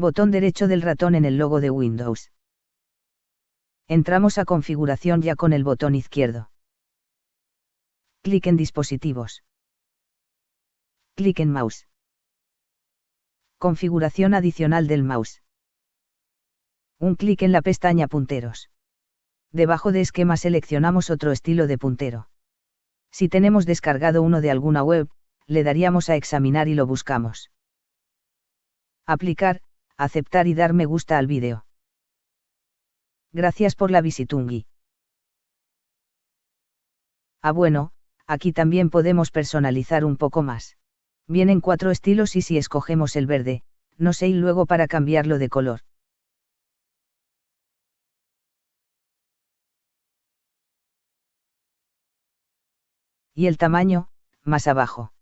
Botón derecho del ratón en el logo de Windows. Entramos a configuración ya con el botón izquierdo. Clic en dispositivos. Clic en mouse. Configuración adicional del mouse. Un clic en la pestaña punteros. Debajo de esquema seleccionamos otro estilo de puntero. Si tenemos descargado uno de alguna web, le daríamos a examinar y lo buscamos. Aplicar, aceptar y dar me gusta al vídeo. Gracias por la visitungi. Ah bueno, aquí también podemos personalizar un poco más. Vienen cuatro estilos y si escogemos el verde, no sé y luego para cambiarlo de color. Y el tamaño, más abajo.